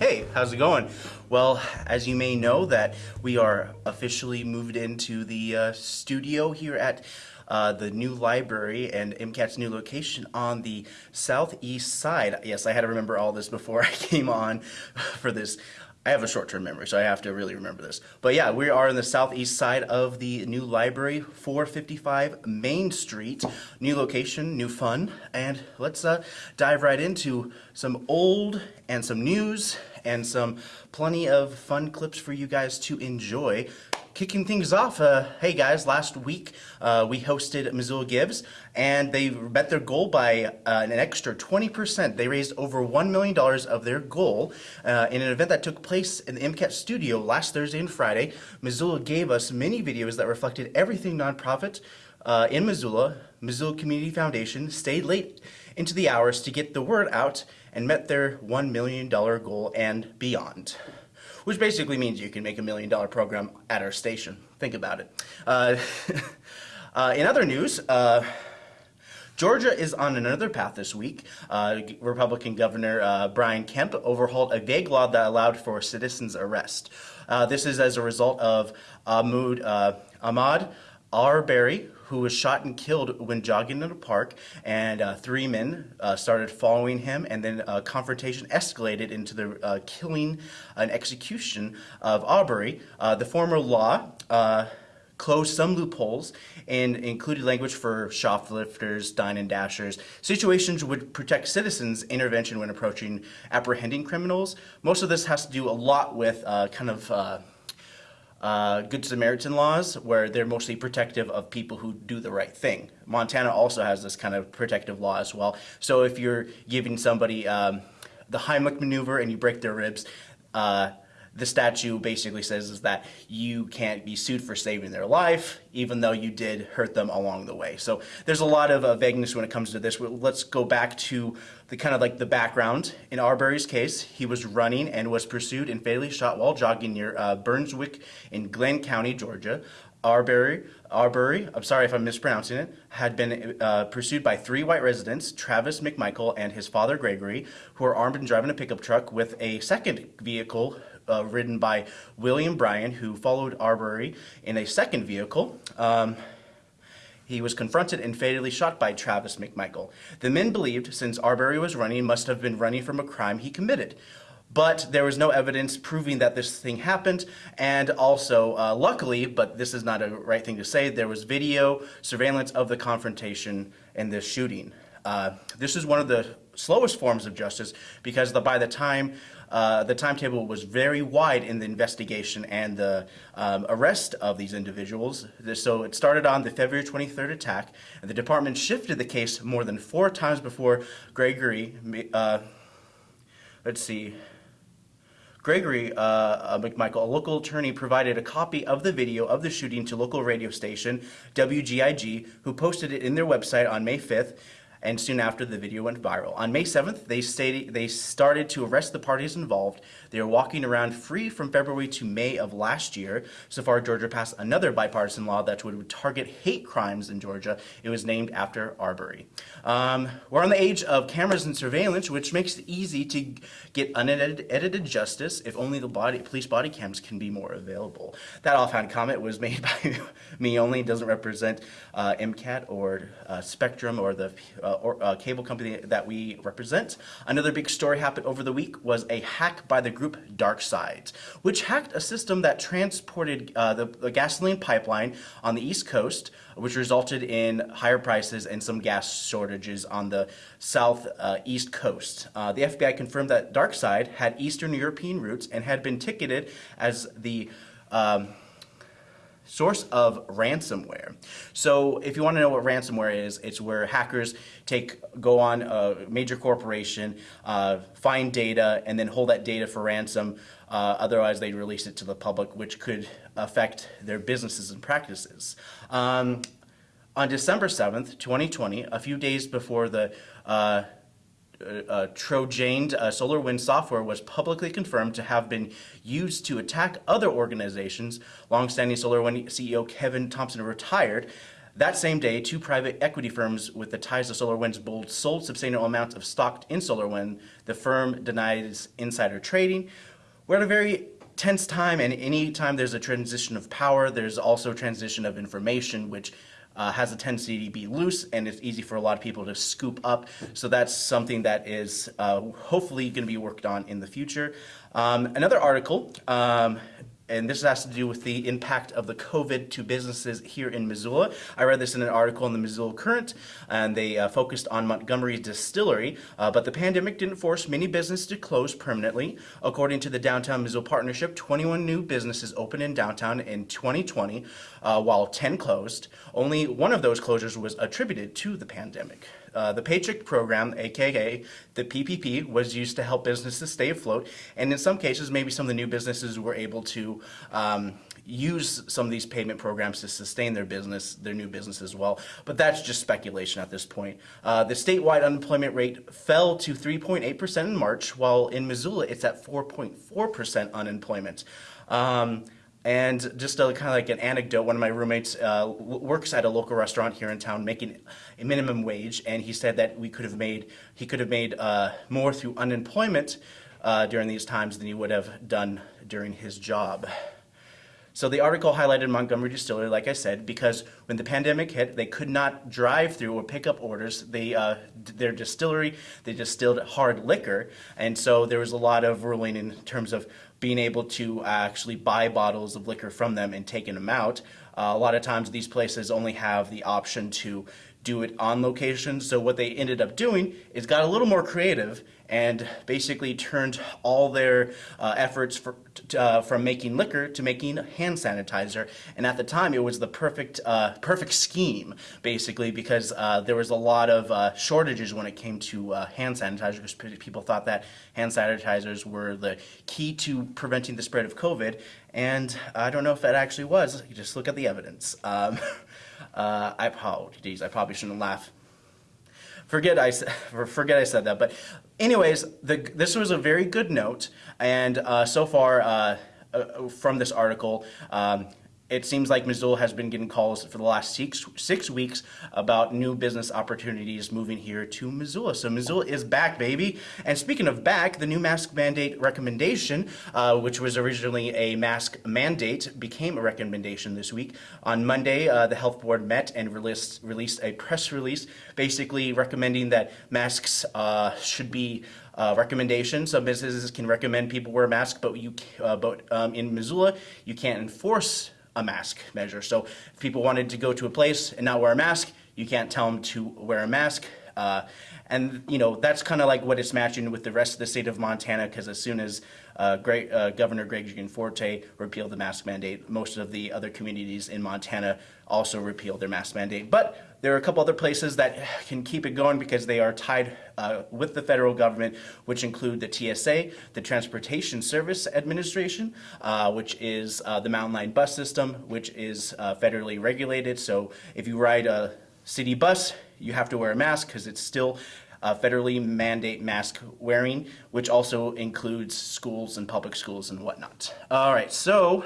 Hey, how's it going? Well, as you may know, that we are officially moved into the uh, studio here at uh, the new library and MCAT's new location on the southeast side. Yes, I had to remember all this before I came on for this. I have a short-term memory, so I have to really remember this. But yeah, we are on the southeast side of the new library, 455 Main Street. New location, new fun, and let's uh, dive right into some old and some news and some plenty of fun clips for you guys to enjoy kicking things off, uh, hey guys, last week uh, we hosted Missoula Gives and they met their goal by uh, an extra 20%. They raised over $1 million of their goal uh, in an event that took place in the MCAT studio last Thursday and Friday. Missoula gave us many videos that reflected everything nonprofit uh, in Missoula. Missoula Community Foundation stayed late into the hours to get the word out and met their $1 million goal and beyond which basically means you can make a million dollar program at our station. Think about it. Uh, uh, in other news, uh, Georgia is on another path this week. Uh, Republican Governor uh, Brian Kemp overhauled a vague law that allowed for citizens' arrest. Uh, this is as a result of Ahmaud, Ahmaud Arbery, who was shot and killed when jogging in a park, and uh, three men uh, started following him, and then a confrontation escalated into the uh, killing and execution of Aubrey. Uh, the former law uh, closed some loopholes and included language for shoplifters, dine and dashers. Situations would protect citizens' intervention when approaching apprehending criminals. Most of this has to do a lot with uh, kind of uh, Good Samaritan laws, where they're mostly protective of people who do the right thing. Montana also has this kind of protective law as well. So if you're giving somebody um, the Heimlich maneuver and you break their ribs, uh, the statute basically says is that you can't be sued for saving their life, even though you did hurt them along the way. So there's a lot of uh, vagueness when it comes to this. Let's go back to the kind of like the background. In Arbery's case, he was running and was pursued and fatally shot while jogging near uh, Brunswick in Glynn County, Georgia. Arbery, Arbery, I'm sorry if I'm mispronouncing it, had been uh, pursued by three white residents, Travis McMichael and his father Gregory, who were armed and driving a pickup truck with a second vehicle uh, ridden by William Bryan, who followed Arbery in a second vehicle. Um, he was confronted and fatally shot by Travis McMichael. The men believed, since Arbery was running, must have been running from a crime he committed. But there was no evidence proving that this thing happened, and also, uh, luckily, but this is not a right thing to say, there was video surveillance of the confrontation and the shooting. Uh, this is one of the slowest forms of justice because the, by the time uh, the timetable was very wide in the investigation and the um, arrest of these individuals. So it started on the February 23rd attack, and the department shifted the case more than four times before Gregory, uh, let's see, Gregory uh, uh, McMichael, a local attorney, provided a copy of the video of the shooting to local radio station WGIG, who posted it in their website on May 5th and soon after the video went viral. On May 7th, they, stated, they started to arrest the parties involved. They are walking around free from February to May of last year. So far, Georgia passed another bipartisan law that would target hate crimes in Georgia. It was named after Arbery. Um, we're on the age of cameras and surveillance, which makes it easy to get unedited justice if only the body, police body cams can be more available. That offhand comment was made by me only. It doesn't represent uh, MCAT or uh, Spectrum or the uh, or, uh, cable company that we represent. Another big story happened over the week was a hack by the group DarkSide, which hacked a system that transported uh, the, the, gasoline pipeline on the East Coast, which resulted in higher prices and some gas shortages on the south uh, east coast. Uh, the FBI confirmed that DarkSide had Eastern European roots and had been ticketed as the um, source of ransomware. So if you want to know what ransomware is, it's where hackers take go on a major corporation, uh, find data, and then hold that data for ransom. Uh, otherwise, they release it to the public, which could affect their businesses and practices. Um, on December 7th, 2020, a few days before the uh, uh, Trojaned uh, SolarWinds software was publicly confirmed to have been used to attack other organizations. Longstanding SolarWinds CEO Kevin Thompson retired. That same day, two private equity firms with the ties to SolarWinds Bold sold substantial amounts of stock in SolarWind. The firm denies insider trading. We're at a very tense time, and anytime there's a transition of power, there's also transition of information, which uh, has a tendency to be loose and it's easy for a lot of people to scoop up. So that's something that is uh, hopefully going to be worked on in the future. Um, another article um, and this has to do with the impact of the COVID to businesses here in Missoula. I read this in an article in the Missoula Current, and they uh, focused on Montgomery Distillery, uh, but the pandemic didn't force many businesses to close permanently. According to the Downtown Missoula Partnership, 21 new businesses opened in downtown in 2020, uh, while 10 closed. Only one of those closures was attributed to the pandemic. Uh, the Paycheck Program, aka the PPP, was used to help businesses stay afloat, and in some cases, maybe some of the new businesses were able to um, use some of these payment programs to sustain their business, their new business as well. But that's just speculation at this point. Uh, the statewide unemployment rate fell to 3.8% in March, while in Missoula it's at 4.4% unemployment. Um, and just a, kind of like an anecdote, one of my roommates uh, works at a local restaurant here in town making a minimum wage, and he said that we could have made, he could have made uh, more through unemployment uh, during these times than he would have done during his job. So the article highlighted Montgomery Distillery, like I said, because when the pandemic hit, they could not drive through or pick up orders. They, uh, their distillery, they distilled hard liquor, and so there was a lot of ruling in terms of being able to actually buy bottles of liquor from them and taking them out. Uh, a lot of times these places only have the option to do it on location. So what they ended up doing is got a little more creative and basically turned all their uh, efforts for, uh, from making liquor to making hand sanitizer. And at the time, it was the perfect, uh, perfect scheme, basically, because uh, there was a lot of uh, shortages when it came to uh, hand sanitizer, because people thought that hand sanitizers were the key to preventing the spread of COVID. And I don't know if that actually was. You just look at the evidence. Um, I, geez, I probably shouldn't laugh forget I forget I said that. But anyways, the, this was a very good note, and uh, so far uh, uh, from this article. Um, it seems like Missoula has been getting calls for the last six, six weeks about new business opportunities moving here to Missoula. So Missoula is back, baby. And speaking of back, the new mask mandate recommendation, uh, which was originally a mask mandate, became a recommendation this week. On Monday, uh, the health board met and released, released a press release basically recommending that masks uh, should be uh, recommendations. Some businesses can recommend people wear a mask, but you, uh, but um, in Missoula, you can't enforce a mask measure. So if people wanted to go to a place and not wear a mask, you can't tell them to wear a mask. Uh, and you know that's kind of like what it's matching with the rest of the state of Montana because as soon as uh, Greg, uh, Governor Greg Gianforte repealed the mask mandate, most of the other communities in Montana also repealed their mask mandate. But there are a couple other places that can keep it going because they are tied uh, with the federal government, which include the TSA, the Transportation Service Administration, uh, which is uh, the Mountain Line bus system, which is uh, federally regulated. So if you ride a city bus, you have to wear a mask because it's still uh, federally mandate mask wearing, which also includes schools and public schools and whatnot. All right, so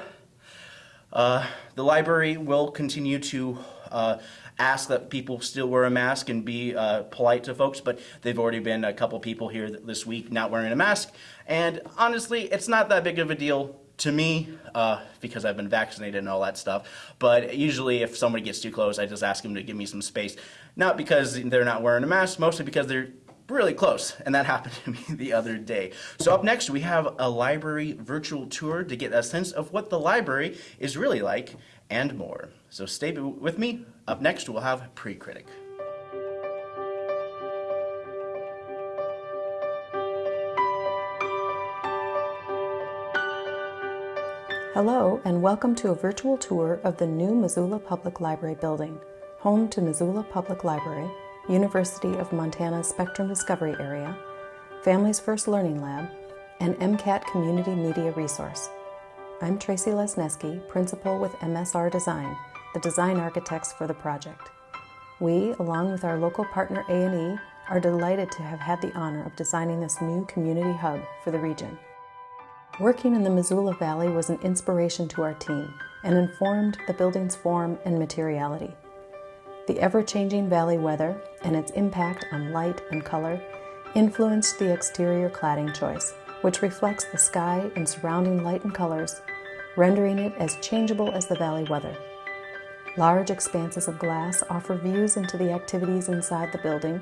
uh, the library will continue to uh, ask that people still wear a mask and be uh, polite to folks, but they've already been a couple people here this week not wearing a mask. And honestly, it's not that big of a deal to me, uh, because I've been vaccinated and all that stuff, but usually if somebody gets too close, I just ask them to give me some space. Not because they're not wearing a mask, mostly because they're really close, and that happened to me the other day. So up next, we have a library virtual tour to get a sense of what the library is really like and more. So stay with me. Up next, we'll have Pre-Critic. Hello, and welcome to a virtual tour of the new Missoula Public Library building, home to Missoula Public Library, University of Montana Spectrum Discovery Area, Families First Learning Lab, and MCAT Community Media Resource. I'm Traci Lesneski, Principal with MSR Design, the design architects for the project. We, along with our local partner A&E, are delighted to have had the honor of designing this new community hub for the region. Working in the Missoula Valley was an inspiration to our team and informed the building's form and materiality. The ever-changing valley weather and its impact on light and color influenced the exterior cladding choice, which reflects the sky and surrounding light and colors, rendering it as changeable as the valley weather. Large expanses of glass offer views into the activities inside the building,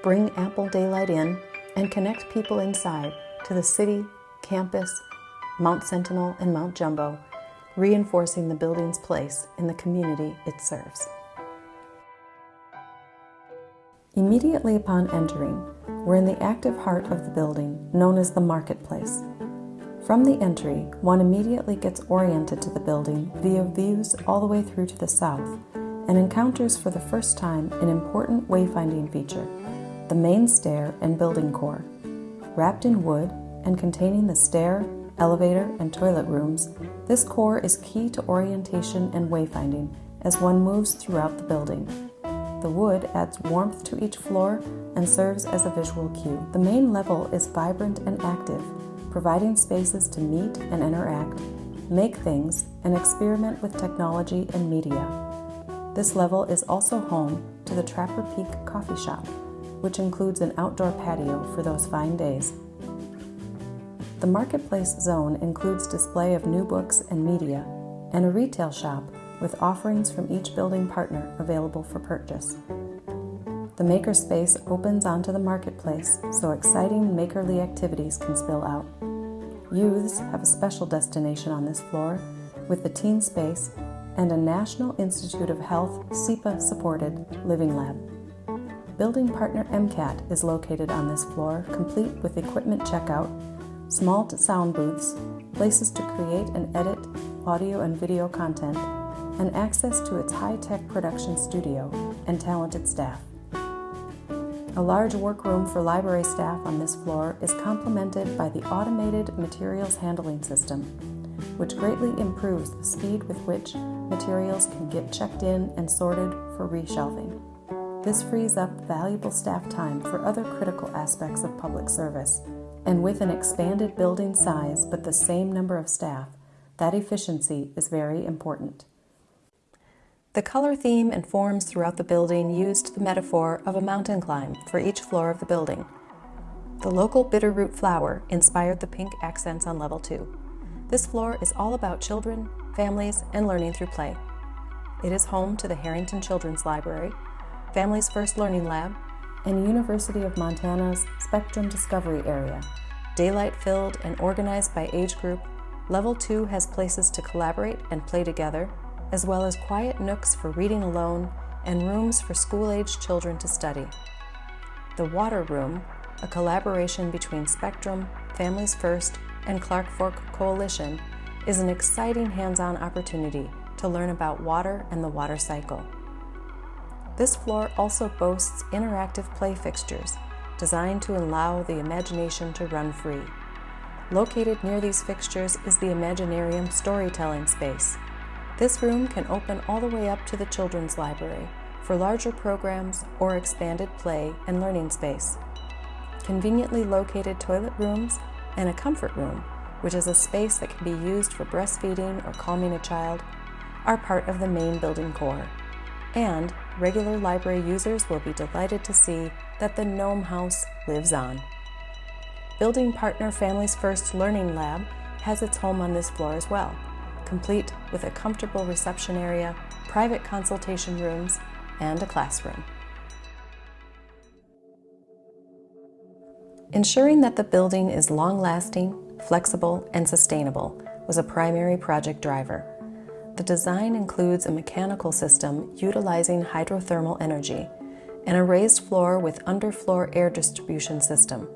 bring ample daylight in, and connect people inside to the city, campus, Mount Sentinel, and Mount Jumbo, reinforcing the building's place in the community it serves. Immediately upon entering, we're in the active heart of the building, known as the marketplace. From the entry, one immediately gets oriented to the building via views all the way through to the south and encounters for the first time an important wayfinding feature, the main stair and building core. Wrapped in wood and containing the stair, elevator, and toilet rooms, this core is key to orientation and wayfinding as one moves throughout the building. The wood adds warmth to each floor and serves as a visual cue. The main level is vibrant and active, providing spaces to meet and interact, make things, and experiment with technology and media. This level is also home to the Trapper Peak Coffee Shop, which includes an outdoor patio for those fine days. The Marketplace Zone includes display of new books and media, and a retail shop with offerings from each building partner available for purchase. The makerspace opens onto the marketplace so exciting makerly activities can spill out. Youths have a special destination on this floor with the teen space and a National Institute of Health SEPA supported living lab. Building partner MCAT is located on this floor, complete with equipment checkout, small sound booths, places to create and edit audio and video content, and access to its high-tech production studio and talented staff. A large workroom for library staff on this floor is complemented by the automated materials handling system, which greatly improves the speed with which materials can get checked in and sorted for reshelving. This frees up valuable staff time for other critical aspects of public service, and with an expanded building size but the same number of staff, that efficiency is very important. The color theme and forms throughout the building used the metaphor of a mountain climb for each floor of the building. The local bitterroot flower inspired the pink accents on level 2. This floor is all about children, families, and learning through play. It is home to the Harrington Children's Library, Families First Learning Lab, and University of Montana's Spectrum Discovery Area. Daylight-filled and organized by age group, Level 2 has places to collaborate and play together, as well as quiet nooks for reading alone and rooms for school-aged children to study. The Water Room, a collaboration between Spectrum, Families First, and Clark Fork Coalition, is an exciting hands-on opportunity to learn about water and the water cycle. This floor also boasts interactive play fixtures designed to allow the imagination to run free. Located near these fixtures is the Imaginarium storytelling space, this room can open all the way up to the children's library for larger programs or expanded play and learning space. Conveniently located toilet rooms and a comfort room, which is a space that can be used for breastfeeding or calming a child, are part of the main building core. And regular library users will be delighted to see that the Gnome House lives on. Building partner Families First Learning Lab has its home on this floor as well complete with a comfortable reception area, private consultation rooms, and a classroom. Ensuring that the building is long-lasting, flexible, and sustainable was a primary project driver. The design includes a mechanical system utilizing hydrothermal energy and a raised floor with underfloor air distribution system.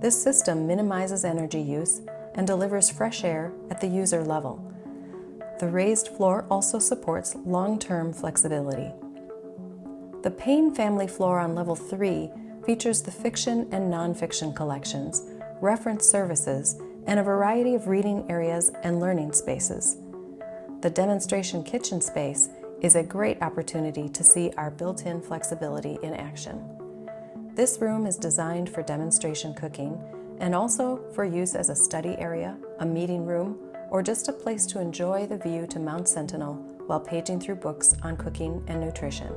This system minimizes energy use and delivers fresh air at the user level. The raised floor also supports long-term flexibility. The Payne family floor on level 3 features the fiction and nonfiction collections, reference services, and a variety of reading areas and learning spaces. The demonstration kitchen space is a great opportunity to see our built-in flexibility in action. This room is designed for demonstration cooking and also for use as a study area, a meeting room, or just a place to enjoy the view to Mount Sentinel while paging through books on cooking and nutrition.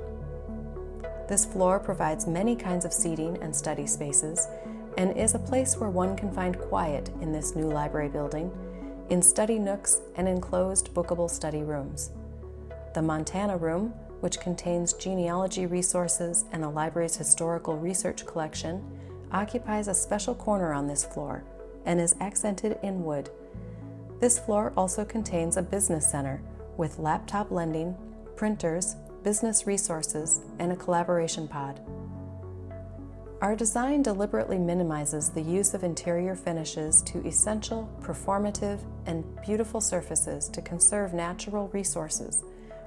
This floor provides many kinds of seating and study spaces and is a place where one can find quiet in this new library building, in study nooks and enclosed bookable study rooms. The Montana Room, which contains genealogy resources and the library's historical research collection, occupies a special corner on this floor and is accented in wood. This floor also contains a business center with laptop lending, printers, business resources, and a collaboration pod. Our design deliberately minimizes the use of interior finishes to essential, performative, and beautiful surfaces to conserve natural resources,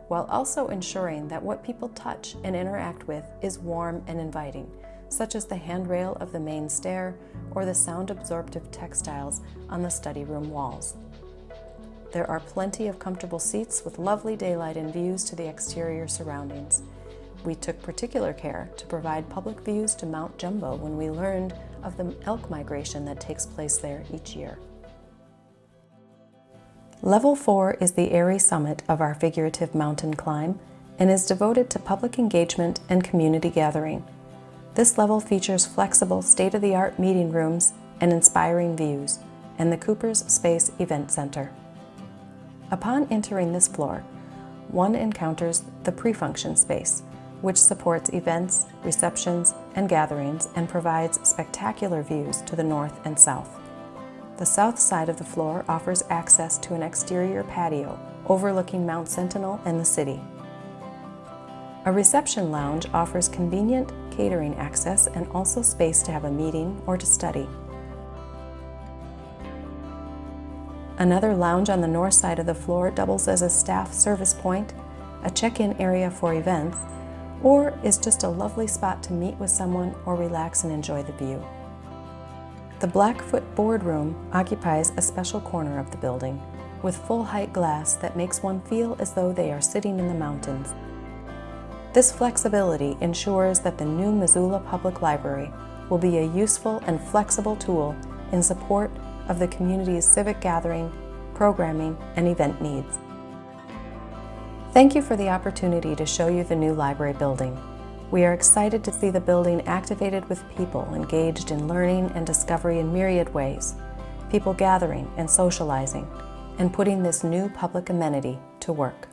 while also ensuring that what people touch and interact with is warm and inviting, such as the handrail of the main stair or the sound-absorptive textiles on the study room walls. There are plenty of comfortable seats with lovely daylight and views to the exterior surroundings. We took particular care to provide public views to Mount Jumbo when we learned of the elk migration that takes place there each year. Level 4 is the airy summit of our figurative mountain climb and is devoted to public engagement and community gathering. This level features flexible, state-of-the-art meeting rooms and inspiring views, and the Cooper's Space Event Center. Upon entering this floor, one encounters the pre-function space, which supports events, receptions, and gatherings and provides spectacular views to the north and south. The south side of the floor offers access to an exterior patio overlooking Mount Sentinel and the city. A reception lounge offers convenient catering access and also space to have a meeting or to study. Another lounge on the north side of the floor doubles as a staff service point, a check-in area for events, or is just a lovely spot to meet with someone or relax and enjoy the view. The Blackfoot Boardroom occupies a special corner of the building with full-height glass that makes one feel as though they are sitting in the mountains. This flexibility ensures that the new Missoula Public Library will be a useful and flexible tool in support of the community's civic gathering, programming, and event needs. Thank you for the opportunity to show you the new library building. We are excited to see the building activated with people engaged in learning and discovery in myriad ways, people gathering and socializing, and putting this new public amenity to work.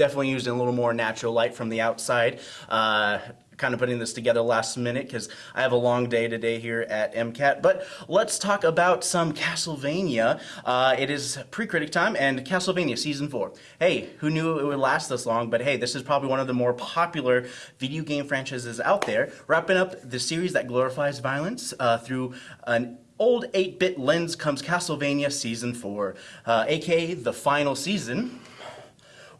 Definitely using a little more natural light from the outside. Uh, kind of putting this together last minute because I have a long day today here at MCAT. But let's talk about some Castlevania. Uh, it is pre-critic time and Castlevania Season 4. Hey, who knew it would last this long? But hey, this is probably one of the more popular video game franchises out there. Wrapping up the series that glorifies violence uh, through an old 8-bit lens comes Castlevania Season 4, uh, aka the final season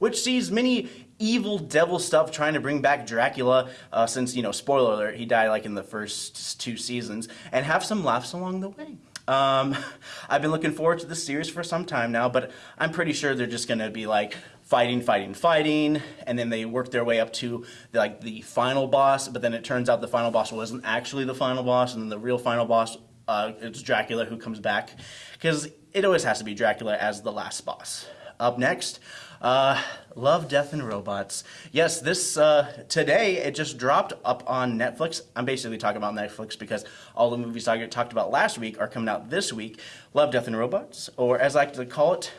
which sees many evil devil stuff trying to bring back Dracula, uh, since, you know, spoiler alert, he died like in the first two seasons, and have some laughs along the way. Um, I've been looking forward to this series for some time now, but I'm pretty sure they're just gonna be like fighting, fighting, fighting, and then they work their way up to the, like the final boss, but then it turns out the final boss wasn't actually the final boss, and then the real final boss, uh, it's Dracula who comes back, because it always has to be Dracula as the last boss. Up next, uh, Love, Death, and Robots. Yes, this, uh, today, it just dropped up on Netflix. I'm basically talking about Netflix because all the movies I talked about last week are coming out this week. Love, Death, and Robots, or as I like to call it,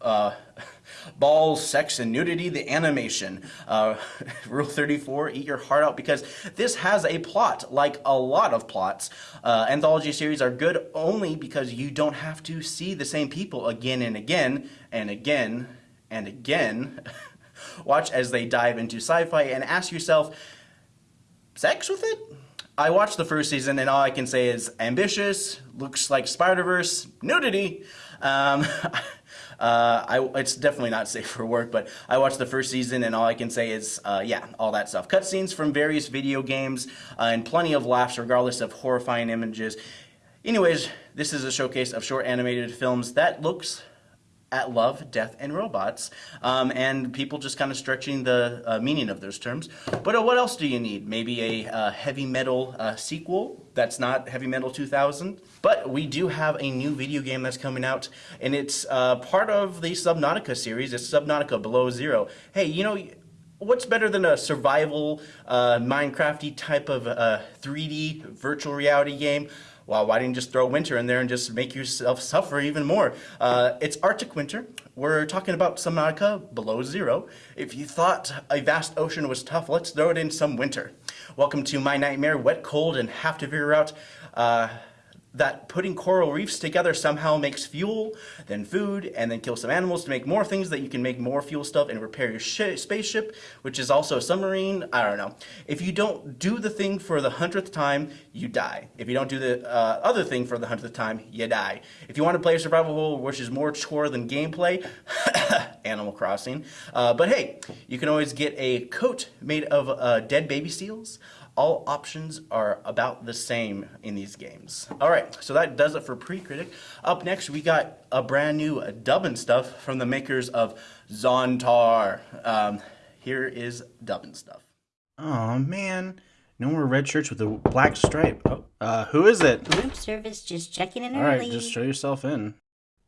uh, balls, sex, and nudity, the animation. Uh, Rule 34, eat your heart out, because this has a plot, like a lot of plots. Uh, anthology series are good only because you don't have to see the same people again and again and again and again, watch as they dive into sci-fi and ask yourself, sex with it? I watched the first season and all I can say is ambitious, looks like Spider-Verse, nudity. Um, uh, I, it's definitely not safe for work, but I watched the first season and all I can say is, uh, yeah, all that stuff. Cutscenes from various video games uh, and plenty of laughs regardless of horrifying images. Anyways, this is a showcase of short animated films that looks at love, death, and robots, um, and people just kind of stretching the uh, meaning of those terms. But uh, what else do you need? Maybe a uh, heavy metal uh, sequel that's not Heavy Metal 2000. But we do have a new video game that's coming out, and it's uh, part of the Subnautica series. It's Subnautica Below Zero. Hey, you know, what's better than a survival, uh, Minecrafty type of uh, 3D virtual reality game? Well, why didn't you just throw winter in there and just make yourself suffer even more? Uh, it's Arctic winter. We're talking about Subnautica below zero. If you thought a vast ocean was tough, let's throw it in some winter. Welcome to my nightmare, wet, cold, and have to figure out uh, that putting coral reefs together somehow makes fuel, then food, and then kill some animals to make more things that you can make more fuel stuff and repair your spaceship, which is also a submarine. I don't know. If you don't do the thing for the hundredth time, you die. If you don't do the uh, other thing for the hundredth time, you die. If you want to play a survival which is more chore than gameplay, Animal Crossing. Uh, but hey, you can always get a coat made of uh, dead baby seals, all options are about the same in these games. All right, so that does it for Pre-Critic. Up next, we got a brand new dubbing stuff from the makers of Zontar. Um, here is dubbing stuff. Oh man, no more red shirts with a black stripe. Oh, uh, who is it? Room service just checking in All early. right, just show yourself in.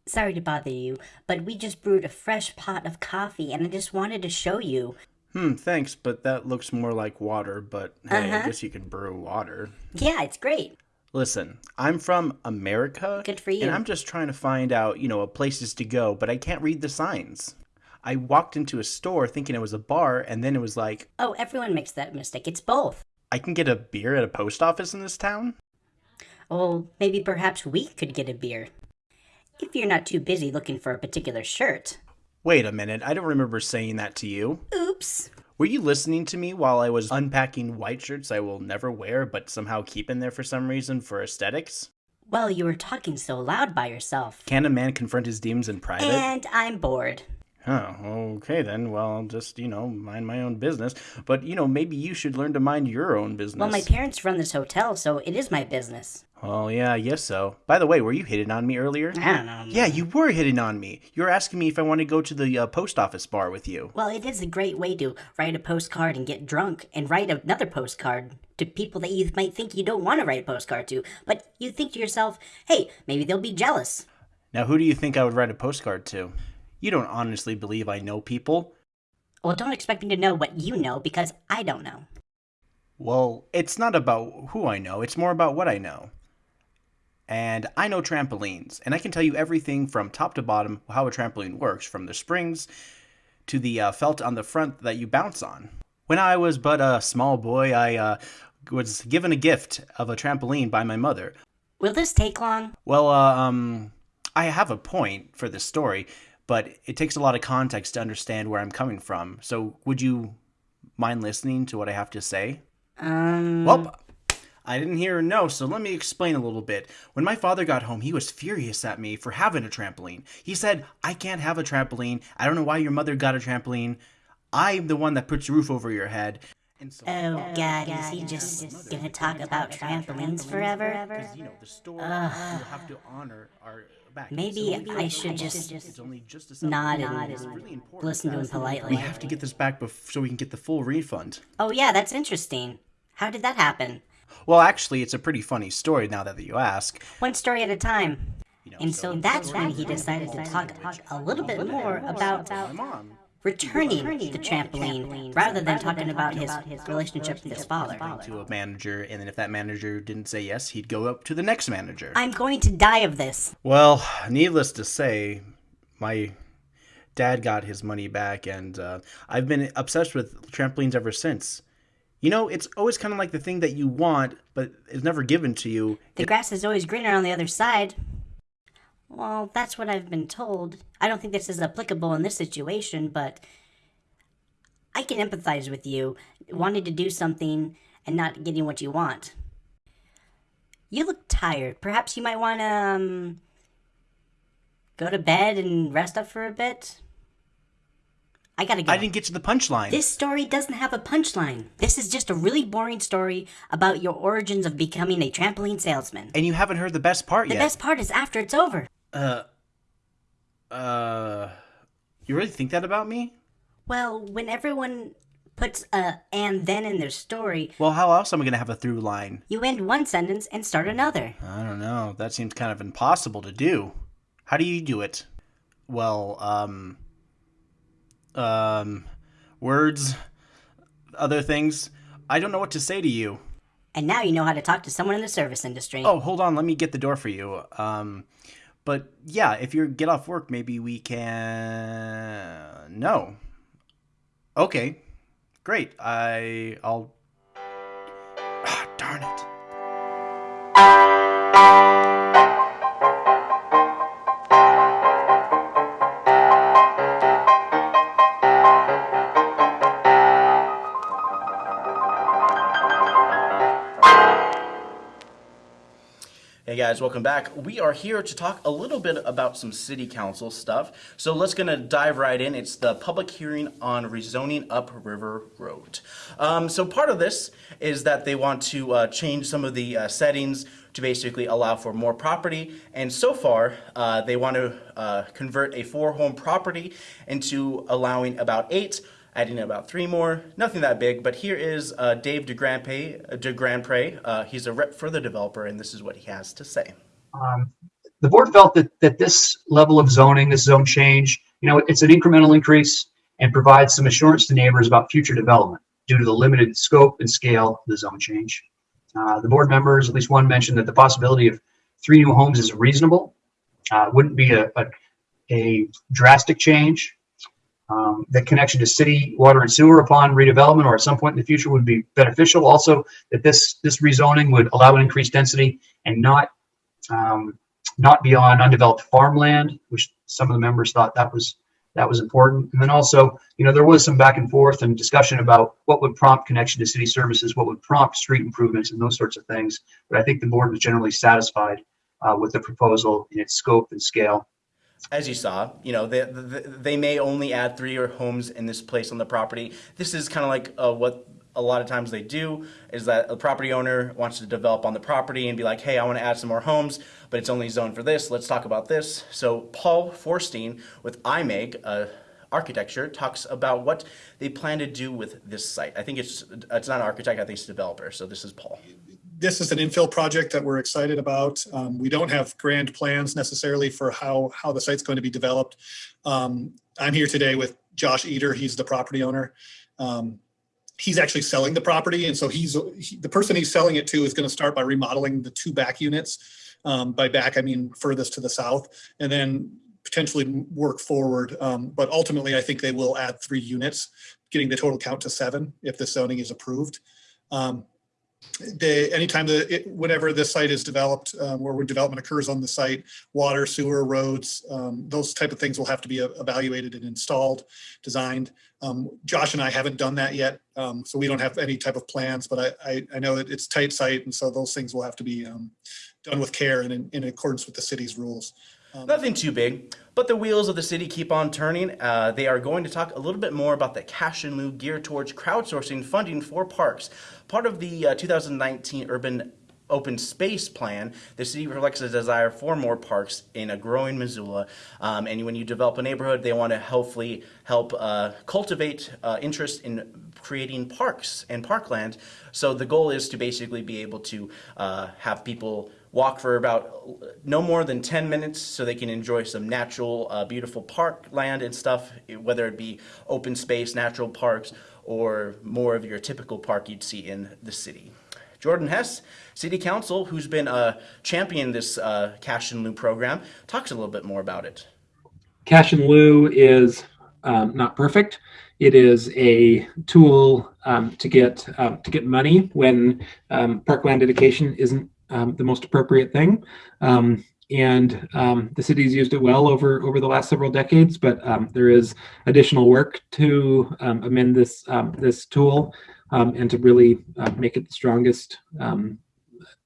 Sorry to bother you, but we just brewed a fresh pot of coffee and I just wanted to show you. Hmm, thanks, but that looks more like water, but hey, I Uh-huh. guess you can brew water. Yeah, it's great. Listen, I'm from America. Good for you. And I'm just trying to find out, you know, places to go, but I can't read the signs. I walked into a store thinking it was a bar, and then it was like, Oh, everyone makes that mistake. It's both. I can get a beer at a post office in this town? Oh, maybe perhaps we could get a beer. If you're not too busy looking for a particular shirt. Wait a minute, I don't remember saying that to you. Oops. Were you listening to me while I was unpacking white shirts I will never wear, but somehow keep in there for some reason for aesthetics? Well, you were talking so loud by yourself. Can a man confront his demons in private? And I'm bored. Oh, okay then. Well, I'll just, you know, mind my own business. But, you know, maybe you should learn to mind your own business. Well, my parents run this hotel, so it is my business. Oh, yeah, I guess so. By the way, were you hitting on me earlier? I don't know. Yeah, you were hitting on me. You were asking me if I want to go to the uh, post office bar with you. Well, it is a great way to write a postcard and get drunk and write another postcard to people that you might think you don't want to write a postcard to. But you think to yourself, hey, maybe they'll be jealous. Now, who do you think I would write a postcard to? You don't honestly believe I know people? Well, don't expect me to know what you know because I don't know. Well, it's not about who I know, it's more about what I know. And I know trampolines, and I can tell you everything from top to bottom how a trampoline works, from the springs to the uh, felt on the front that you bounce on. When I was but a small boy, I uh, was given a gift of a trampoline by my mother. Will this take long? Well, uh, um, I have a point for this story, but it takes a lot of context to understand where I'm coming from. So, would you mind listening to what I have to say? Um, Well, I didn't hear a no, so let me explain a little bit. When my father got home, he was furious at me for having a trampoline. He said, I can't have a trampoline. I don't know why your mother got a trampoline. I'm the one that puts a roof over your head. And so, oh God, is he just gonna talk about trampolines forever? because, you know, the store will have to honor our back. Maybe So I should just it's only just a nod and really listen to him politely. We have to get this back so we can get the full refund. Oh yeah, that's interesting. How did that happen? Well, actually, it's a pretty funny story now that you ask. One story at a time. You know, And so that's when he decided to talk a little bit more about my mom. returning the trampoline rather than talking about his relationship with his father. to a manager, and then if that manager didn't say yes, he'd go up to the next manager. I'm going to die of this. Well, needless to say, my dad got his money back, and uh, I've been obsessed with trampolines ever since. You know, it's always kind of like the thing that you want, but it's never given to you. The grass is always greener on the other side. Well, that's what I've been told. I don't think this is applicable in this situation, but I can empathize with you wanting to do something and not getting what you want. You look tired. Perhaps you might want to um, go to bed and rest up for a bit. I gotta go. I didn't get to the punchline. This story doesn't have a punchline. This is just a really boring story about your origins of becoming a trampoline salesman. and you haven't heard the best part The yet. The best part is after it's over. Uh, Uh, you really think that about me? Well, when everyone puts a and then in their story, Well, how else am I gonna have a through line? you end one sentence and start another. I don't know. That seems kind of impossible to do. How do you do it? Well, um, um, words, other things. I don't know what to say to you. And now you know how to talk to someone in the service industry. Oh, hold on. Let me get the door for you. Um, but yeah, if you get off work, maybe we can. No. Okay. Great. I. I'll. Ah, darn it. Hey guys, welcome back. We are here to talk a little bit about some city council stuff. So let's gonna dive right in. It's the public hearing on rezoning Up River Road. Um, so part of this is that they want to uh, change some of the uh, settings to basically allow for more property. And so far, uh, they want to uh, convert a four-home property into allowing about eight adding about three more. Nothing that big, but here is uh, Dave DeGrandpre. Uh, DeGrandpre. Uh, he's a rep for the developer, and this is what he has to say. Um, the board felt that, that this level of zoning, this zone change, you know, it's an incremental increase and provides some assurance to neighbors about future development due to the limited scope and scale of the zone change. Uh, the board members, at least one mentioned that the possibility of three new homes is reasonable. Uh, wouldn't be a, a, a drastic change. Um, the connection to city water and sewer upon redevelopment or at some point in the future would be beneficial. Also, that this this rezoning would allow an increased density and not um, not be on undeveloped farmland, which some of the members thought that was that was important. And then also, you know, there was some back and forth and discussion about what would prompt connection to city services, what would prompt street improvements, and those sorts of things. But I think the board was generally satisfied uh, with the proposal in its scope and scale. As you saw, you know, they, they, may only add three or homes in this place on the property. This is kind of like uh, what a lot of times they do is that a property owner wants to develop on the property and be like, hey, I want to add some more homes, but it's only zoned for this. Let's talk about this. So Paul Forstein with IMEG, uh, architecture talks about what they plan to do with this site. I think it's it's not an architect, I think it's a developer. So this is Paul. This is an infill project that we're excited about. Um, we don't have grand plans necessarily for how, how the site's going to be developed. Um, I'm here today with Josh Eater. He's the property owner. Um, he's actually selling the property. And so he's, he, the person he's selling it to is going to start by remodeling the two back units. Um, by back, I mean furthest to the south and then potentially work forward. Um, but ultimately, I think they will add three units, getting the total count to seven if the zoning is approved. Um, they, anytime the, it, whenever this site is developed, um, or when development occurs on the site, water, sewer, roads, um, those type of things will have to be evaluated and installed, designed. Um, Josh and I haven't done that yet, um, so we don't have any type of plans, but I, I, I know that it's tight site, and so those things will have to be um, done with care and in, in accordance with the city's rules. Nothing too big, but the wheels of the city keep on turning. Uh, they are going to talk a little bit more about the cash in lieu geared towards crowdsourcing funding for parks. Part of the uh, 2019 urban open space plan, the city reflects a desire for more parks in a growing Missoula. Um, and when you develop a neighborhood, they want to hopefully help uh, cultivate uh, interest in creating parks and parkland. So the goal is to basically be able to uh, have people walk for about no more than 10 minutes so they can enjoy some natural, uh, beautiful parkland and stuff, whether it be open space, natural parks, or more of your typical park you'd see in the city. Jordan Hess, City Council, who's been uh, championing this uh, cash in lieu program, talks a little bit more about it. Cash in lieu is um, not perfect. It is a tool um, to get um, to get money when um, parkland dedication isn't um, the most appropriate thing. Um, and um, the city's used it well over over the last several decades, but um, there is additional work to um, amend this this tool um, and to really uh, make it the strongest um,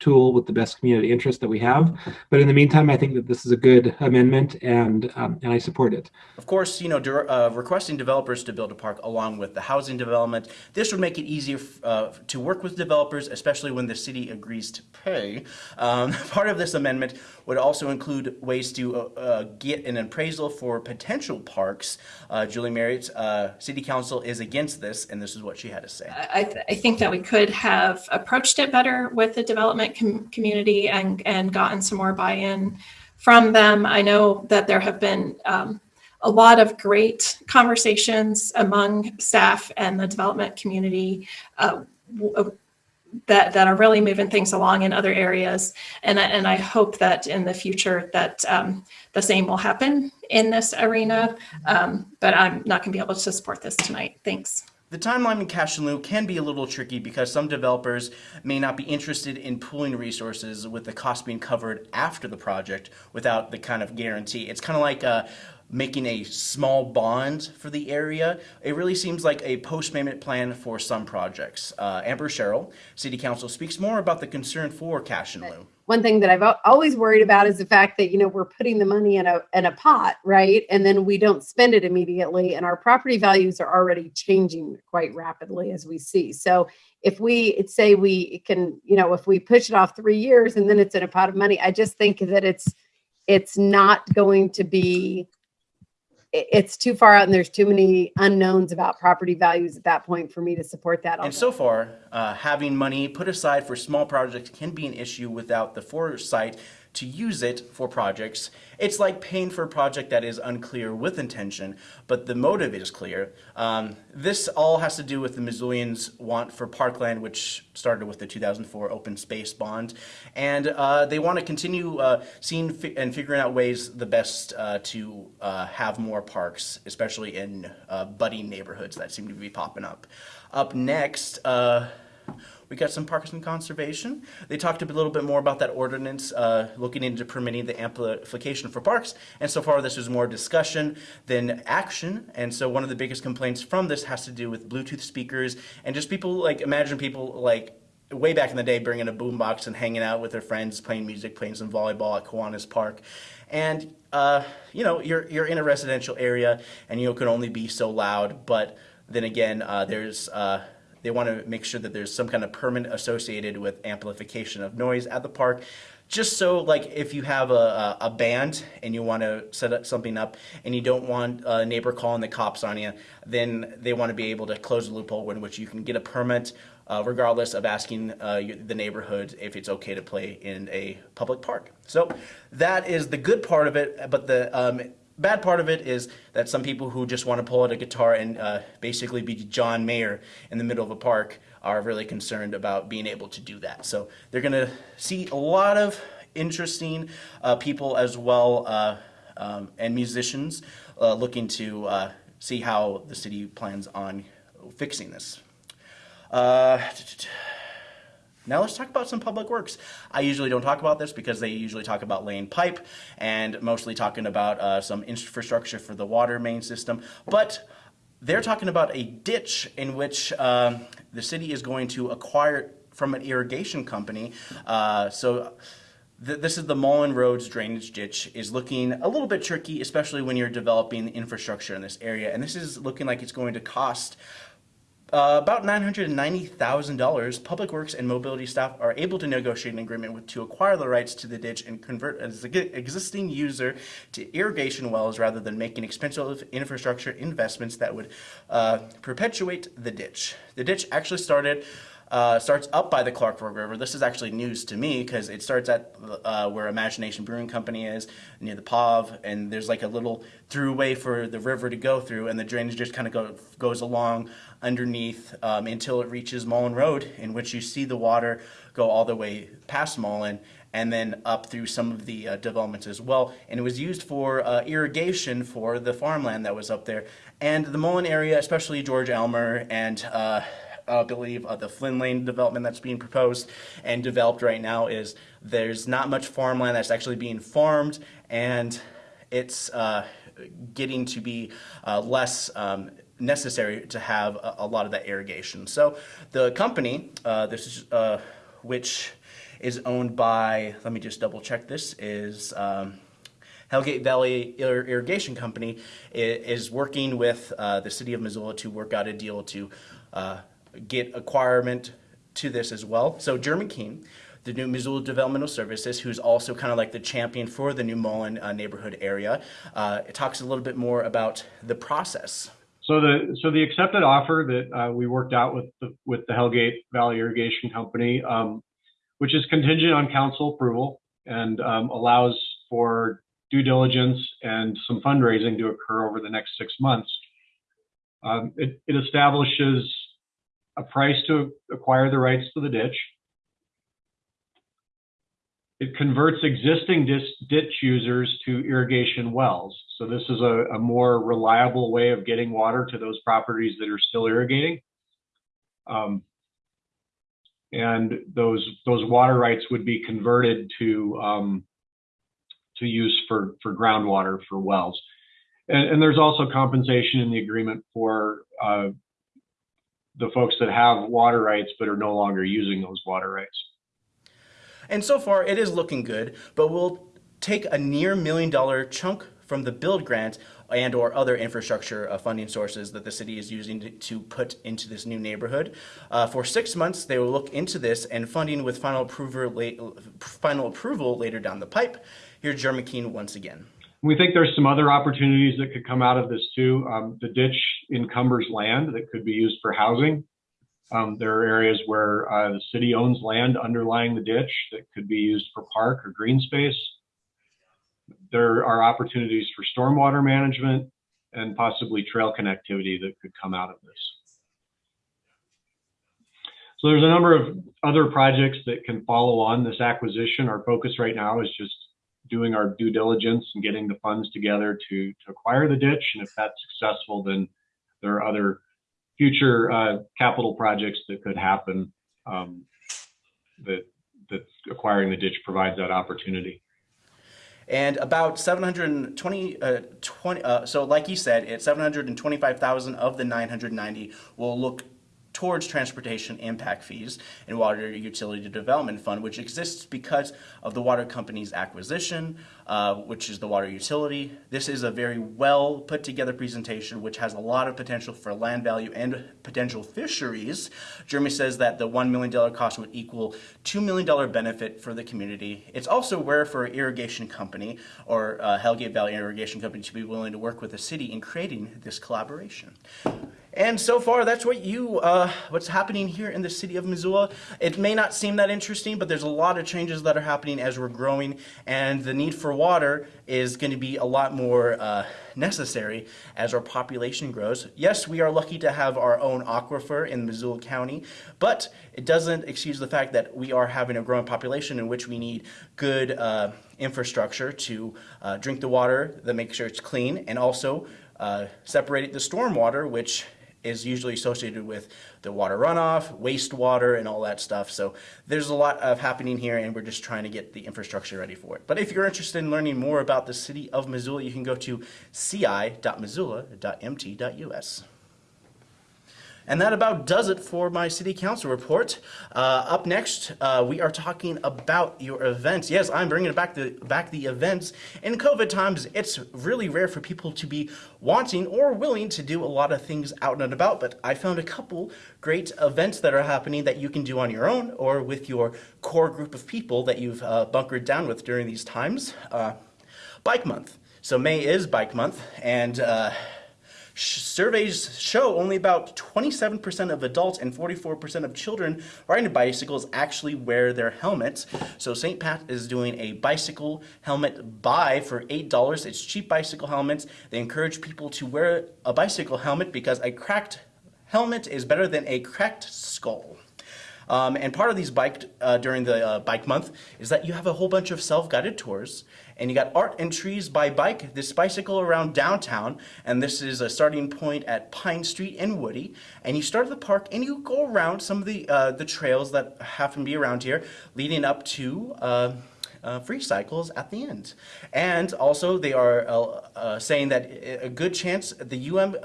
tool with the best community interest that we have. But in the meantime, I think that this is a good amendment and, um, and I support it. Of course, you know, uh, requesting developers to build a park along with the housing development, this would make it easier uh, to work with developers, especially when the city agrees to pay. Um, part of this amendment would also include ways to uh, uh, get an appraisal for potential parks. Uh, Julie Merritt, uh, City Council is against this, and this is what she had to say. I, th- I think that we could have approached it better with the development com- community and, and gotten some more buy-in from them. I know that there have been um, a lot of great conversations among staff and the development community uh, uh, that, that are really moving things along in other areas. And, I- and I hope that in the future that um, the same will happen in this arena. Um, but I'm not going to be able to support this tonight. Thanks. The timeline in cash in lieu can be a little tricky because some developers may not be interested in pooling resources with the cost being covered after the project without the kind of guarantee. It's kind of like uh, making a small bond for the area. It really seems like a post-payment plan for some projects. Uh, Amber Sherrill, City Council, speaks more about the concern for cash in lieu. One thing that I've always worried about is the fact that you know we're putting the money in a in a pot, right? And then we don't spend it immediately, and our property values are already changing quite rapidly as we see. So if we say we can, you know, if we push it off three years and then it's in a pot of money, I just think that it's it's not going to be it's too far out and there's too many unknowns about property values at that point for me to support that. And so far, uh, having money put aside for small projects can be an issue without the foresight to use it for projects. It's like paying for a project that is unclear with intention, but the motive is clear. Um, this all has to do with the Missoulians' want for parkland, which started with the 2004 open space bond. And uh, they want to continue uh, seeing fi- and figuring out ways the best uh, to uh, have more parks, especially in uh, budding neighborhoods that seem to be popping up. Up next, uh, we got some parks and conservation. They talked a little bit more about that ordinance, uh, looking into permitting the amplification for parks. And so far, this was more discussion than action. And so, one of the biggest complaints from this has to do with Bluetooth speakers and just people like imagine people like way back in the day bringing a boombox and hanging out with their friends, playing music, playing some volleyball at Kiwanis Park. And uh, you know, you're you're in a residential area, and you can only be so loud. But then again, uh, there's uh, they want to make sure that there's some kind of permit associated with amplification of noise at the park. Just so, like, if you have a, a, band and you want to set up something up and you don't want a neighbor calling the cops on you, then they want to be able to close a loophole in which you can get a permit, uh, regardless of asking uh, the neighborhood if it's okay to play in a public park. So that is the good part of it, but the um, bad part of it is that some people who just want to pull out a guitar and uh, basically be John Mayer in the middle of a park are really concerned about being able to do that. So they're going to see a lot of interesting uh, people as well uh, um, and musicians uh, looking to uh, see how the city plans on fixing this. Uh, now let's talk about some public works. I usually don't talk about this because they usually talk about laying pipe and mostly talking about uh, some infrastructure for the water main system. But they're talking about a ditch in which um, the city is going to acquire from an irrigation company. Uh, so th- this is the Mullan Roads drainage ditch is looking a little bit tricky, especially when you're developing infrastructure in this area. And this is looking like it's going to cost uh, about $990,000, Public Works and Mobility staff are able to negotiate an agreement with, to acquire the rights to the ditch and convert an existing user to irrigation wells rather than making expensive infrastructure investments that would uh, perpetuate the ditch. The ditch actually started. Uh, starts up by the Clark Fork River. This is actually news to me because it starts at uh, where Imagine Nation Brewing Company is near the Pav, and there's like a little throughway for the river to go through, and the drainage just kind of go, goes along underneath um, until it reaches Mullan Road, in which you see the water go all the way past Mullan and then up through some of the uh, developments as well. And it was used for uh, irrigation for the farmland that was up there. And the Mullan area, especially George Elmer and uh, I believe uh, the Flynn Lane development that's being proposed and developed right now is there's not much farmland that's actually being farmed and it's uh, getting to be uh, less um, necessary to have a, a lot of that irrigation. So the company, uh, this is uh, which is owned by, let me just double check this, is um, Hellgate Valley Ir- Irrigation Company is working with uh, the city of Missoula to work out a deal to uh, get acquirement to this as well. So Jeremy Keene, the new Missoula Developmental Services, who's also kind of like the champion for the New Mullan uh, neighborhood area, uh, it talks a little bit more about the process. So the so the accepted offer that uh, we worked out with the, with the Hellgate Valley Irrigation Company, um, which is contingent on council approval and um, allows for due diligence and some fundraising to occur over the next six months. Um, it, it establishes a price to acquire the rights to the ditch. It converts existing ditch users to irrigation wells. So this is a, a more reliable way of getting water to those properties that are still irrigating. Um, and those those water rights would be converted to um, to use for for groundwater for wells. And, and there's also compensation in the agreement for uh, the folks that have water rights but are no longer using those water rights. And so far, it is looking good, but we'll take a near million dollar chunk from the build grant and or other infrastructure uh, funding sources that the city is using to, to put into this new neighborhood. Uh, for six months, they will look into this and funding with final approval, late, final approval later down the pipe. Here's Jeremy Keene once again. We think there's some other opportunities that could come out of this too. Um, the ditch encumbers land that could be used for housing. Um, there are areas where uh, the city owns land underlying the ditch that could be used for park or green space. There are opportunities for stormwater management and possibly trail connectivity that could come out of this. So there's a number of other projects that can follow on this acquisition. Our focus right now is just doing our due diligence and getting the funds together to, to acquire the ditch. And if that's successful, then there are other future uh, capital projects that could happen um, that that acquiring the ditch provides that opportunity. And about 720, uh, 20, uh, so like you said, it's 725,000 of the 990 will look towards transportation impact fees and water utility development fund, which exists because of the water company's acquisition, uh, which is the water utility. This is a very well put together presentation, which has a lot of potential for land value and potential fisheries. Jeremy says that the $1 million cost would equal $2 million benefit for the community. It's also rare for an irrigation company or uh, Hellgate Valley Irrigation Company to be willing to work with the city in creating this collaboration. And so far, that's what you, uh, what's happening here in the city of Missoula. It may not seem that interesting, but there's a lot of changes that are happening as we're growing, and the need for water is going to be a lot more uh, necessary as our population grows. Yes, we are lucky to have our own aquifer in Missoula County, but it doesn't excuse the fact that we are having a growing population in which we need good uh, infrastructure to uh, drink the water, that make sure it's clean, and also uh, separate the stormwater, which is usually associated with the water runoff, wastewater, and all that stuff. So there's a lot of happening here, and we're just trying to get the infrastructure ready for it. But if you're interested in learning more about the city of Missoula, you can go to ci.missoula.mt.us. And that about does it for my city council report. Uh, up next, uh, we are talking about your events. Yes, I'm bringing back the back the events. In COVID times, it's really rare for people to be wanting or willing to do a lot of things out and about. But I found a couple great events that are happening that you can do on your own or with your core group of people that you've uh, bunkered down with during these times. Uh, Bike Month. So May is Bike Month, and uh, Surveys show only about 27% of adults and 44% of children riding bicycles actually wear their helmets. So St. Pat is doing a bicycle helmet buy for $8. It's cheap bicycle helmets. They encourage people to wear a bicycle helmet because a cracked helmet is better than a cracked skull. Um, and part of these bike uh, during the uh, bike month is that you have a whole bunch of self-guided tours and you got art and trees by bike this bicycle around downtown and this is a starting point at pine street and woody and you start at the park and you go around some of the uh, the trails that happen to be around here leading up to uh, uh, free cycles at the end. And also they are uh, uh, saying that a good chance the UM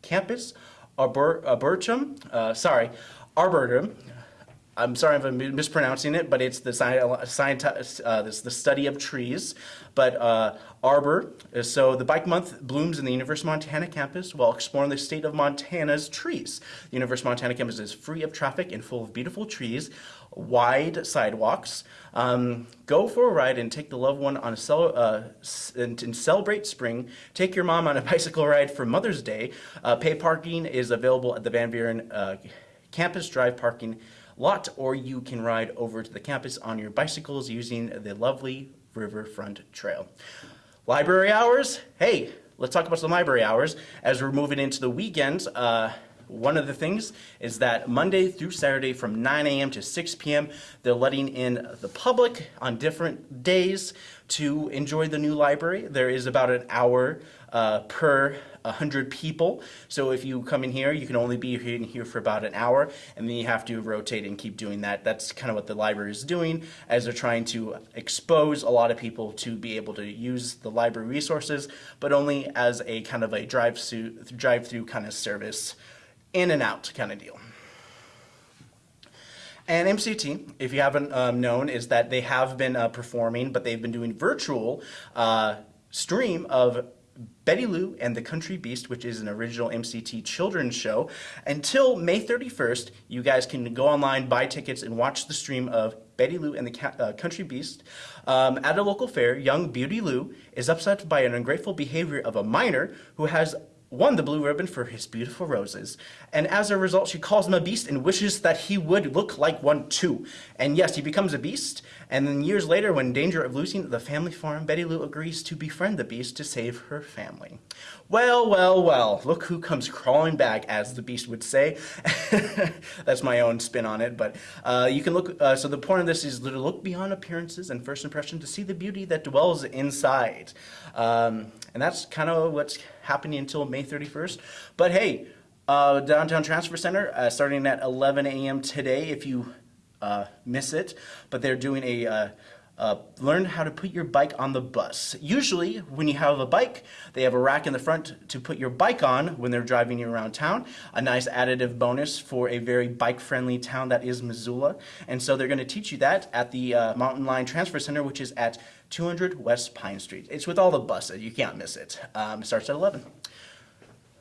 campus, Arbor, Arboretum, sorry, Arboretum, I'm sorry if I'm mispronouncing it, but it's the sci- uh, this, the study of trees. But uh, Arbor, uh, so the Bike Month blooms in the University of Montana campus while exploring the state of Montana's trees. The University of Montana campus is free of traffic and full of beautiful trees, wide sidewalks. Um, go for a ride and take the loved one on a cel- uh, and, and celebrate spring. Take your mom on a bicycle ride for Mother's Day. Uh, pay parking is available at the Van Buren uh, campus drive parking lot, or you can ride over to the campus on your bicycles using the lovely Riverfront Trail. Library hours? Hey, let's talk about some library hours as we're moving into the weekends. Uh, one of the things is that Monday through Saturday from 9 a.m. to 6 p.m., they're letting in the public on different days to enjoy the new library. There is about an hour uh, per 100 people. So if you come in here, you can only be in here for about an hour, and then you have to rotate and keep doing that. That's kind of what the library is doing as they're trying to expose a lot of people to be able to use the library resources, but only as a kind of a drive-through drive-through kind of service, in and out kind of deal. And MCT, if you haven't um, known, is that they have been uh, performing, but they've been doing virtual uh, stream of Betty Lou and the Country Beast, which is an original MCT children's show. Until May 31st, you guys can go online, buy tickets, and watch the stream of Betty Lou and the uh, Country Beast. Um, at a local fair, young Beauty Lou is upset by an ungrateful behavior of a minor who has won the blue ribbon for his beautiful roses. And as a result, she calls him a beast and wishes that he would look like one too. And yes, he becomes a beast. And then years later, when in danger of losing the family farm, Betty Lou agrees to befriend the beast to save her family. Well, well, well, look who comes crawling back, as the beast would say. That's my own spin on it. But uh, you can look, uh, so the point of this is to look beyond appearances and first impression to see the beauty that dwells inside. Um, and that's kind of what's happening until May 31st. But hey, uh, Downtown Transfer Center, uh, starting at 11 a.m. today, if you uh, miss it, but they're doing a uh, uh, learn how to put your bike on the bus. Usually, when you have a bike, they have a rack in the front to put your bike on when they're driving you around town. A nice additive bonus for a very bike friendly town that is Missoula. And so they're going to teach you that at the uh, Mountain Line Transfer Center, which is at 200 West Pine Street. It's with all the buses, you can't miss it. Um, it starts at 11.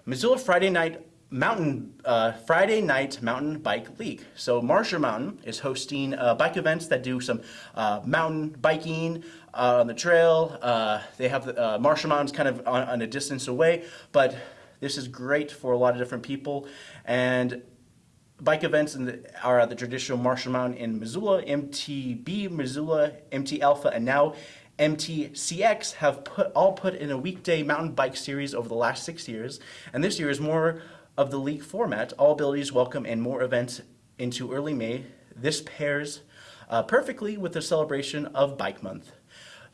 Missoula Friday night mountain uh, Friday night mountain bike league. So Marshall Mountain is hosting uh, bike events that do some uh, mountain biking uh, on the trail. Uh, they have the, uh, Marshall Mountain's kind of on, on a distance away, but this is great for a lot of different people and. Bike events the, are at the traditional Marshall Mountain in Missoula, MTB Missoula, MT Alpha, and now MTCX have put all put in a weekday mountain bike series over the last six years, and this year is more of the league format. All abilities welcome and more events into early May. This pairs uh, perfectly with the celebration of Bike Month.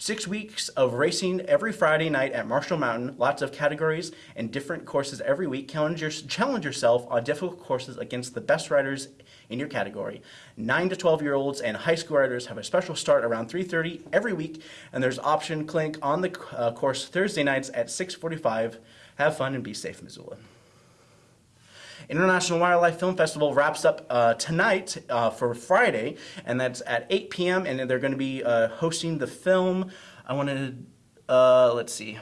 Six weeks of racing every Friday night at Marshall Mountain, lots of categories and different courses every week. Challenge, challenge yourself on difficult courses against the best riders in your category. 9 to 12 year olds and high school riders have a special start around 3.30 every week, and there's option clinic on the uh, course Thursday nights at 6.45. Have fun and be safe, Missoula. International Wildlife Film Festival wraps up uh, tonight uh, for Friday, and that's at 8 p.m. And they're going to be uh, hosting the film. I want to, uh, let's see.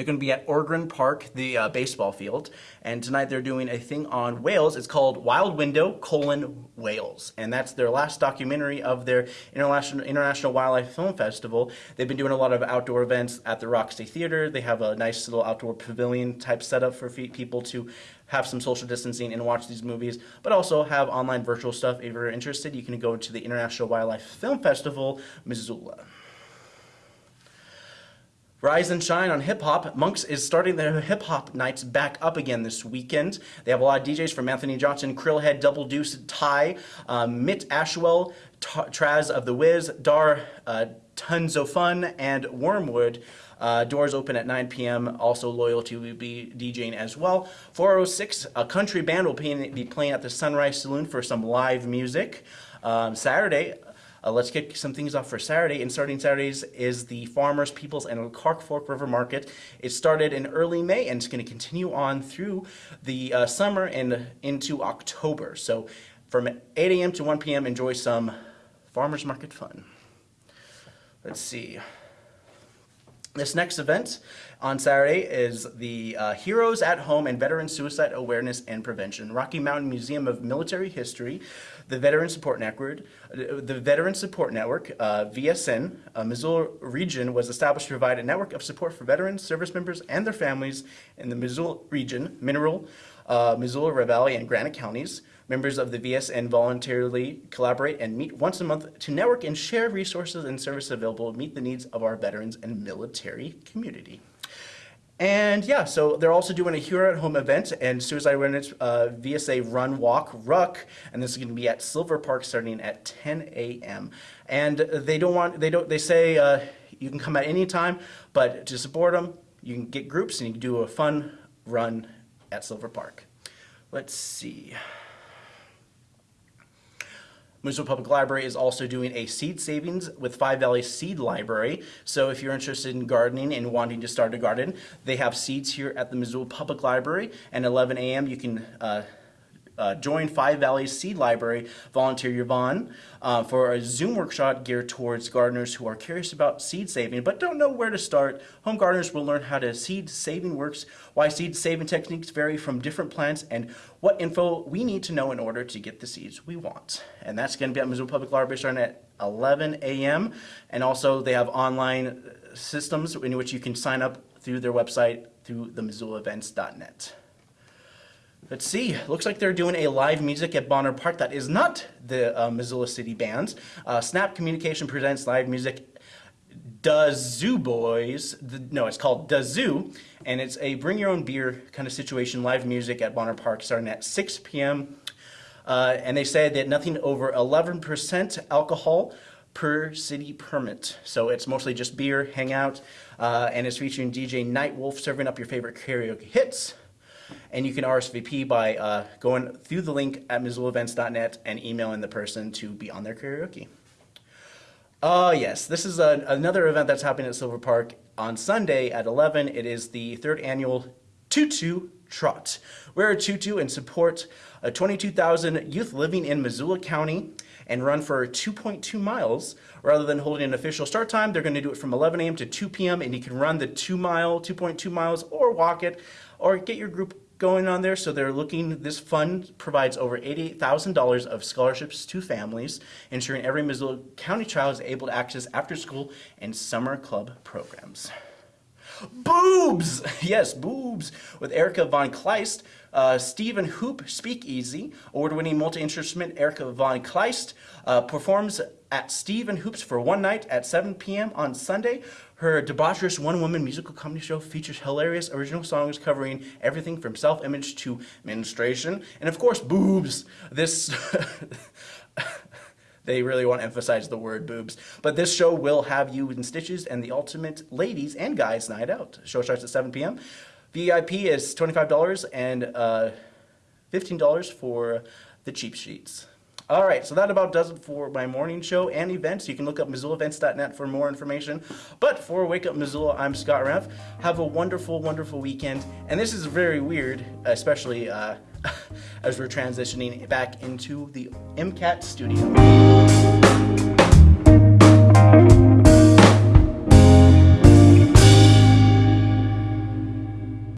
They're going to be at Ogren Park, the uh, baseball field, and tonight they're doing a thing on whales. It's called Wild Window: colon Whales, and that's their last documentary of their international International Wildlife Film Festival. They've been doing a lot of outdoor events at the Roxy Theater. They have a nice little outdoor pavilion type setup for people to have some social distancing and watch these movies, but also have online virtual stuff. If you're interested, you can go to the International Wildlife Film Festival, Missoula. Rise and shine on hip hop. Monks is starting their hip hop nights back up again this weekend. They have a lot of DJs from Anthony Johnson, Krillhead, Double Deuce, Ty, um, Mitt Ashwell, T- Traz of the Wiz, Dar, uh, Tons of Fun, and Wormwood. Uh, doors open at 9 p.m. Also, Loyalty will be DJing as well. 406, a country band will be playing at the Sunrise Saloon for some live music. Um, Saturday, uh, let's kick some things off for Saturday. And starting Saturdays is the Farmers, Peoples, and Clark Fork River Market. It started in early May and it's going to continue on through the uh, summer and into October. So From 8 a.m. to 1 p.m., enjoy some farmers market fun. Let's see. This next event on Saturday is the uh, Heroes at Home and Veteran Suicide Awareness and Prevention. Rocky Mountain Museum of Military History, the Veteran Support Network, the Veteran Support Network, uh, VSN, uh, Missoula region was established to provide a network of support for veterans, service members, and their families in the Missoula region, Mineral, uh, Missoula Valley, and Granite counties. Members of the VSN voluntarily collaborate and meet once a month to network and share resources and services available to meet the needs of our veterans and military community. And yeah, so they're also doing a Hero at Home event and Suicide Awareness uh, VSA Run Walk Ruck, and this is going to be at Silver Park starting at 10 a.m. And they don't want they don't they say uh, you can come at any time, but to support them, you can get groups and you can do a fun run at Silver Park. Let's see. Missoula Public Library is also doing a seed savings with Five Valley Seed Library. So if you're interested in gardening and wanting to start a garden, they have seeds here at the Missoula Public Library. And 11 a.m. you can uh, uh, join Five Valleys Seed Library volunteer Yvonne uh, for a Zoom workshop geared towards gardeners who are curious about seed saving but don't know where to start. Home gardeners will learn how to seed saving works, why seed saving techniques vary from different plants, and what info we need to know in order to get the seeds we want. And that's going to be at Missoula Public Library starting at 11 a.m. And also they have online systems in which you can sign up through their website through the MissoulaEvents.net. Let's see. Looks like they're doing a live music at Bonner Park. That is not the uh, Missoula City Bands. Uh, Snap Communication presents live music. Da Zoo Boys. The, no, it's called Da Zoo, and it's a bring your own beer kind of situation. Live music at Bonner Park starting at 6 p.m. Uh, and they said that nothing over 11% alcohol per city permit. So it's mostly just beer, hangout, uh, and it's featuring DJ Nightwolf serving up your favorite karaoke hits and you can RSVP by uh, going through the link at MissoulaEvents.net and emailing the person to be on their karaoke. Uh, yes, this is a, another event that's happening at Silver Park on Sunday at 11. It is the third annual Tutu Trot. Wear a tutu and support uh, 22,000 youth living in Missoula County and run for 2.2 miles. Rather than holding an official start time, they're going to do it from 11 a.m. to 2 p.m. and you can run the 2 mile, 2.2 miles or walk it or get your group going on there. So they're looking, this fund provides over $88,000 of scholarships to families, ensuring every Missoula County child is able to access after school and summer club programs. Boobs! Yes, boobs! With Erica Von Kleist, uh, Stephen Hoop Speakeasy, award-winning multi-instrument Erica Von Kleist, uh, performs at Stephen Hoops for one night at 7 p.m. on Sunday. Her debaucherous one-woman musical comedy show features hilarious original songs covering everything from self-image to menstruation, and of course, boobs. This... They really want to emphasize the word boobs. But this show will have you in stitches and the ultimate ladies and guys night out. Show starts at 7 p.m. VIP is $25 and uh, $15 for the cheap sheets. All right, so that about does it for my morning show and events. You can look up MissoulaEvents.net for more information. But for Wake Up Missoula, I'm Scott Reff. Have a wonderful, wonderful weekend. And this is very weird, especially uh, as we're transitioning back into the MCAT studio.